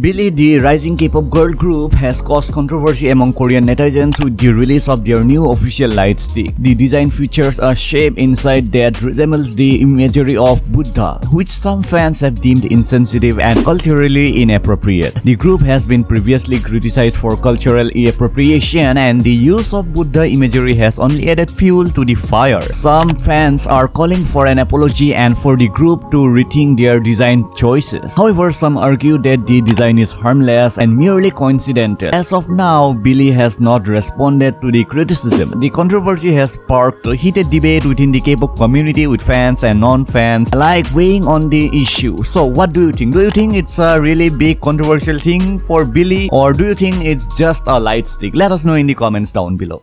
Billlie, the rising K-pop girl group, has caused controversy among Korean netizens with the release of their new official light stick. The design features a shape inside that resembles the imagery of Buddha, which some fans have deemed insensitive and culturally inappropriate. The group has been previously criticized for cultural appropriation and the use of Buddha imagery has only added fuel to the fire. Some fans are calling for an apology and for the group to rethink their design choices. However, some argue that the design is harmless and merely coincidental. As of now, Billlie has not responded to the criticism. The controversy has sparked a heated debate within the K-pop community with fans and non-fans alike weighing on the issue. So what do you think? Do you think it's a really big controversial thing for Billlie or do you think it's just a light stick? Let us know in the comments down below.